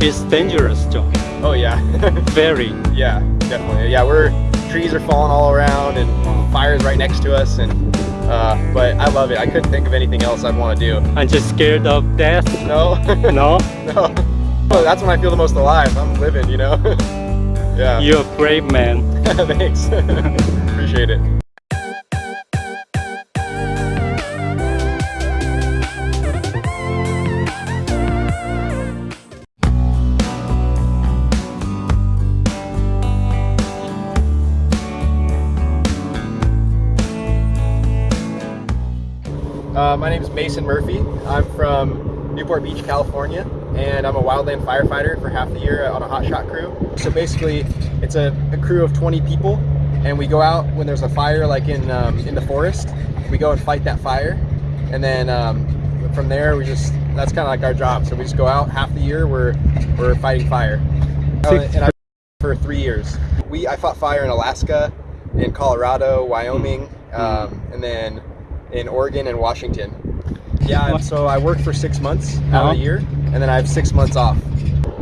It's dangerous job. Oh yeah, Very. yeah, definitely. Yeah, we're trees are falling all around and fires right next to us, and uh, but I love it. I couldn't think of anything else I'd want to do. I'm just scared of death. No, No? no. Well, that's when I feel the most alive. I'm living, you know. yeah. You're a brave man. Thanks. Appreciate it. My name is Mason Murphy. I'm from Newport Beach, California, and I'm a wildland firefighter for half the year on a hotshot crew. So basically, it's a, a crew of 20 people, and we go out when there's a fire, like in um, in the forest. We go and fight that fire, and then um, from there we just that's kind of like our job. So we just go out half the year. We're we're fighting fire, Uh, and I for three years. We I fought fire in Alaska, in Colorado, Wyoming, um, and then in Oregon and Washington. Yeah, so I work for six months out of Uh-huh. the year, and then I have six months off.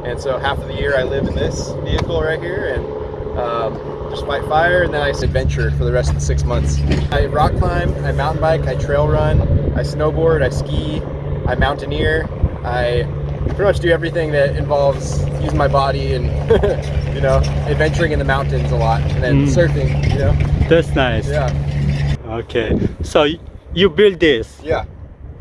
And so half of the year I live in this vehicle right here and um, just fight fire, and then I adventure for the rest of the six months. I rock climb, I mountain bike, I trail run, I snowboard, I ski, I mountaineer, I pretty much do everything that involves using my body and you know adventuring in the mountains a lot, and then Mm. surfing. You know, That's nice. yeah, Okay. So you built this. yeah.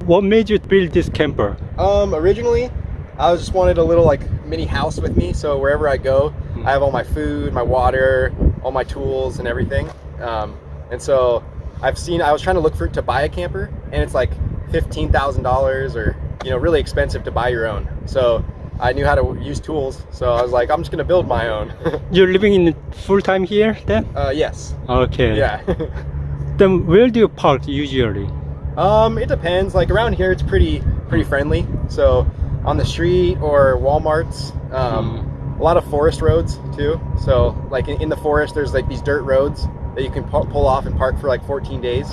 What made you build this camper? Um, originally, I was just wanted a little like mini house with me, so wherever I go, I have all my food, my water, all my tools, and everything. Um, and so I've seen. I was trying to look for to buy a camper, and it's like fifteen thousand dollars, or you know, really expensive to buy your own. So I knew how to use tools, so I was like, I'm just gonna build my own. You're living in full time here then? uh, yes. Okay. Yeah. Then where do you park usually? Um, it depends. Like around here, it's pretty pretty friendly. So on the street or WalMarts, um, a lot of forest roads too. So like in, in the forest, there's like these dirt roads that you can pu- pull off and park for like 14 days.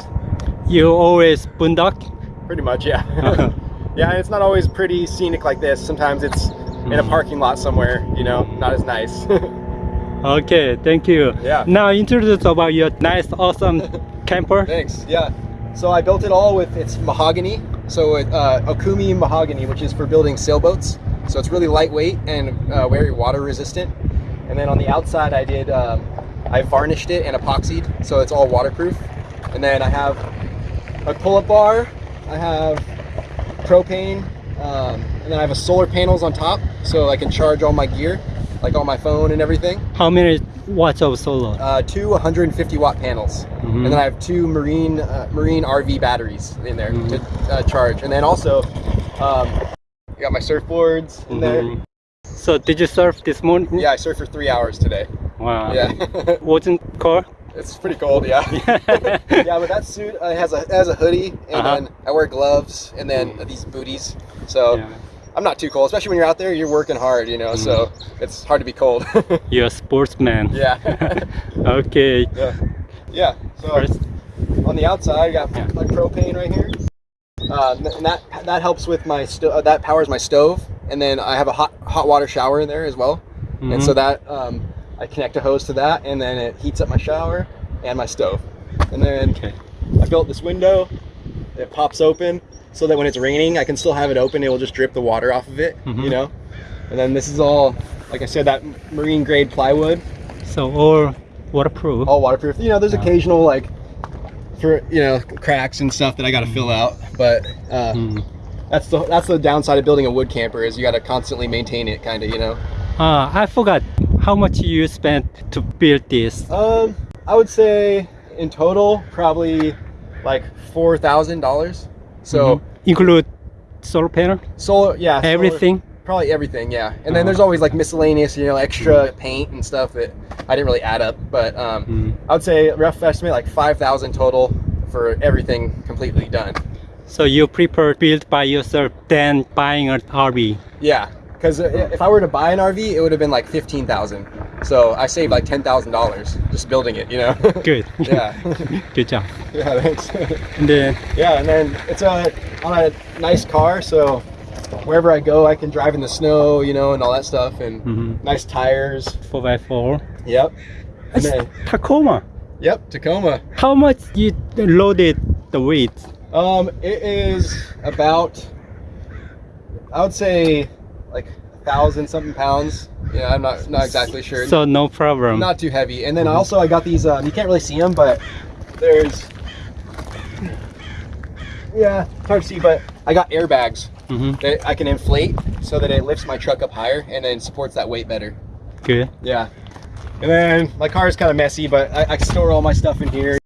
You always boondock? Pretty much, yeah. yeah, and it's not always pretty scenic like this. Sometimes it's in a Mhm. parking lot somewhere. You know, not as nice. Okay, thank you. Yeah. Now introduce about your nice, awesome camper. Thanks. Yeah. So I built it all with it's mahogany. So it, uh, Okoume mahogany, which is for building sailboats. So it's really lightweight and uh, very water resistant. And then on the outside, I did um, I varnished it and epoxied, so it's all waterproof. And then I have a pull-up bar. I have propane, um, and then I have a solar panels on top, so I can charge all my gear, like on my phone and everything. How many watts of solar? Uh, two 150 watt panels, Mhm. and then I have two marine uh, marine RV batteries in there Mhm. to uh, charge. And then also, um, I got my surfboards in there. Mhm. So did you surf this morning? Yeah, I surfed for three hours today. Wow. Yeah, Wasn't cold? it's pretty cold. Yeah. yeah, but that suit uh, has a has a hoodie, and Uh-huh. then I wear gloves, and then these booties. So Yeah. I'm not too cold, especially when you're out there. You're working hard, you know. So it's hard to be cold. You're a sportsman. yeah. okay. yeah. Yeah. So First, on the outside, I got Yeah. my propane right here. Uh, and that that helps with my uh, that powers my stove, and then I have a hot hot water shower in there as well. And so Mhm. that um, I connect a hose to that, and then it heats up my shower and my stove. And then okay. I built this window. It pops open so that when it's raining, I can still have it open. It will just drip the water off of it, Mhm. you know. And then this is all, like I said, that marine grade plywood, So all waterproof. all waterproof. You know, there's Yeah. occasional like for you know cracks and stuff that I got to fill out, but uh, Mm. that's the that's the downside of building a wood camper is you got to constantly maintain it, kind of, you know. Ah, I forgot how much you spent to build this. Um, I would say in total probably like four thousand dollars. So Mhm. include solar panel, solar, yeah, solar- everything. probably everything, yeah. And then Uh-huh. there's always like miscellaneous, you know, extra paint and stuff that I didn't really add up, but um, Mm. I would say rough estimate like five thousand total for everything completely done. So you prefer build by yourself than buying an RV. Yeah, because if I were to buy an RV, it would have been like fifteen thousand. So I saved like ten thousand dollars just building it. You know. Good. yeah. Good job. yeah. Thanks. And then yeah, and then it's a on a nice car, so wherever I go, I can drive in the snow, you know, and all that stuff, and Mhm. nice tires. 4x4. Yep. And then, Tacoma. yep, Tacoma. How much you loaded the weight? Um, it is about, I would say, like thousand something pounds. Yeah, I'm not not exactly sure. So no problem. not too heavy. And then also I got these. Um, you can't really see them, but there's. Yeah, it's hard to see, but I got airbags mm -hmm. that I can inflate so that it lifts my truck up higher and then supports that weight better. Good. Yeah. And then my car is kind of messy, but I, I store all my stuff in here.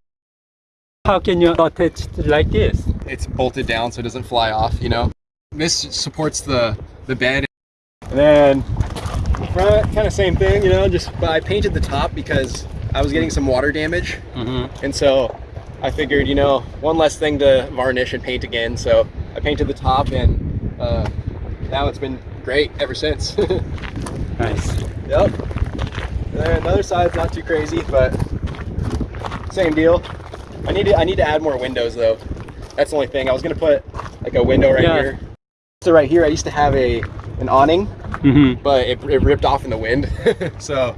How can you attach it like this? It's bolted down so it doesn't fly off, you know. This supports the the bed. And then front, kind of same thing, you know. Just but I painted the top because I was getting some water damage, Mhm. and so I figured, you know, one less thing to varnish and paint again. So I painted the top, and uh, now it's been great ever since. Nice. Yep. And then the other side's not too crazy, but same deal. I need to I need to add more windows though. That's the only thing. I was gonna put like a window right Yeah. here. So right here, I used to have a an awning, Mhm. but it, it ripped off in the wind. so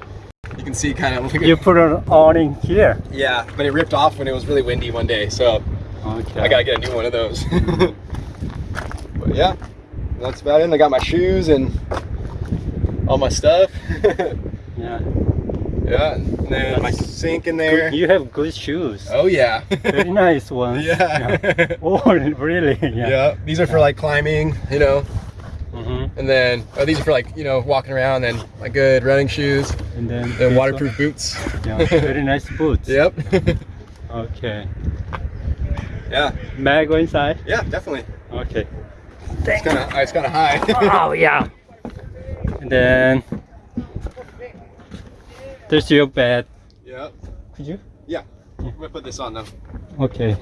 you can see kind of You put an awning here. yeah, but it ripped off when it was really windy one day. So Okay. I gotta get a new one of those. but yeah, that's about it. I got my shoes and all my stuff. Yeah. yeah, and then my sink in there. You have good shoes. Oh yeah. Very nice ones. yeah. Oh, really? yeah. Yeah. These are for like climbing, you know. Mhm. And then oh, these are for like, you know, walking around and my good running shoes And then and this waterproof boots. Yeah. Very nice boots. Yep. Okay. yeah. May I go inside? Yeah, definitely. Okay. It's kind of it's kind of high. oh yeah. And then there's your bed. yep. Could you? Yeah. I'm gonna put this on though. Okay.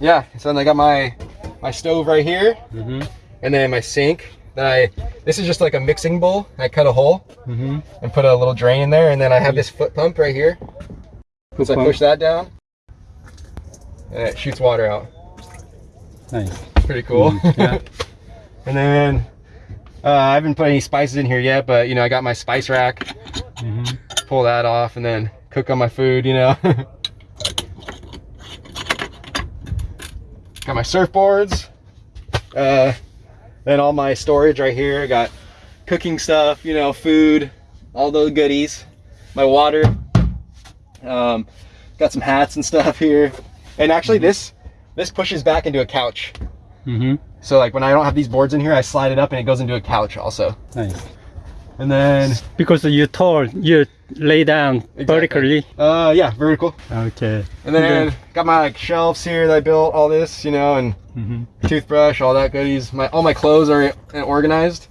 Yeah. So then I got my my stove right here, Mm-hmm. and then my sink. Then I this is just like a mixing bowl. I cut a hole Mm-hmm. and put a little drain in there, and then I have this foot pump right here. So I push that down, and it shoots water out. Nice. Pretty cool. Mm, yeah. and then uh, I haven't put any spices in here yet, but you know I got my spice rack. Mm-hmm. Pull that off and then cook on my food. You know. got my surfboards. Uh, then all my storage right here. I got cooking stuff. You know, food, all those goodies. My water. Um, got some hats and stuff here. And actually, this this pushes back into a couch. Mm-hmm. So like when I don't have these boards in here, I slide it up and it goes into a couch also. Nice. And then, Because you're tall, you lay down vertically. uh, yeah, vertical. Okay. And then got my like shelves here that I built, all this, you know, and Mm-hmm. toothbrush, all that goodies. My all my clothes are organized.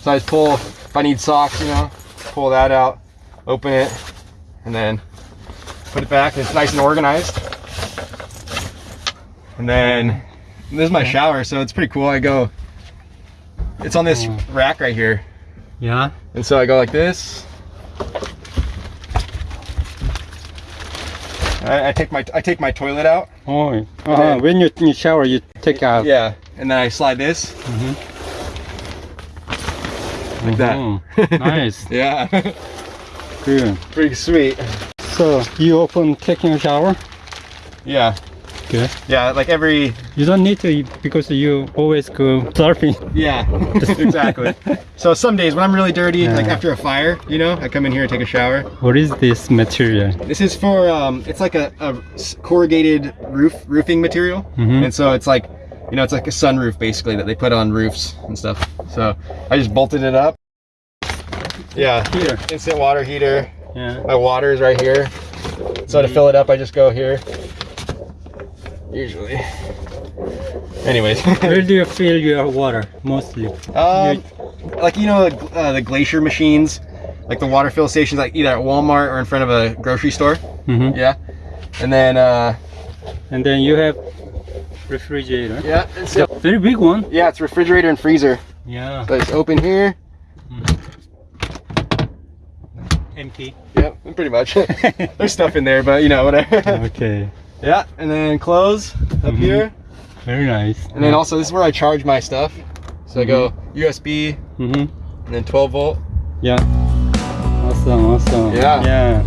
So I just pull if I need socks, you know, pull that out, open it, and then put it back. It's nice and organized. And then this is my shower, so it's pretty cool. I go. It's on this Oh. rack right here. Yeah. And so I go like this. I, I take my I take my toilet out. Oh. Uh-huh. then- When you, you shower, you take out. Yeah, and then I slide this Mhm. like that. Mhm. Nice. yeah, Good. pretty sweet. So you open taking a shower? Yeah, Good. yeah, like every You don't need to because you always go surfing. yeah, exactly. So some days when I'm really dirty, like after a fire, you know, I come in here and take a shower. What is this material? This is for um, it's like a corrugated roof roofing material, Mhm. and so it's like, you know, it's like a sunroof basically that they put on roofs and stuff. So I just bolted it up. Yeah, Here. instant water heater. Yeah. My water is right here. So to fill it up, I just go here. Usually. Anyways. Where do you fill your water mostly? um, like, you know, uh, the glacier machines, like the water fill stations, like either at Walmart or in front of a grocery store. Mm -hmm. Yeah. And then, uh, And then you have refrigerator. yeah, it's, a very big one. yeah, it's refrigerator and freezer. Yeah. So it's open here. Empty. Yep, pretty much. There's stuff in there, but you know, whatever. okay. Yeah, and then close up Mhm. here. Very nice. And then also this is where I charge my stuff. So I go USB Mm-hmm. and then 12 volt. Yeah. Awesome, awesome. Yeah. Yeah.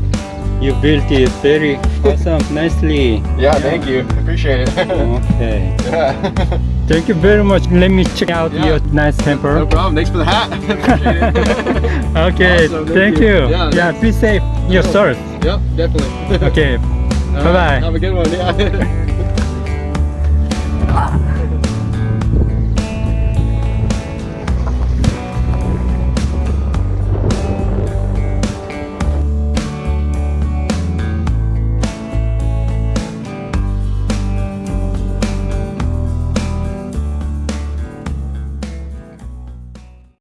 You built it very awesome, nicely. Yeah, thank you. Appreciate it. Okay. yeah. Thank you very much. Let me check out Yeah. your nice temper. no problem. Thanks for the hat. Appreciate it. okay, Awesome, thank, thank you. you. Yeah. Yeah, be safe yourself. yep, definitely. Okay, bye-bye. Have a good one. Yeah.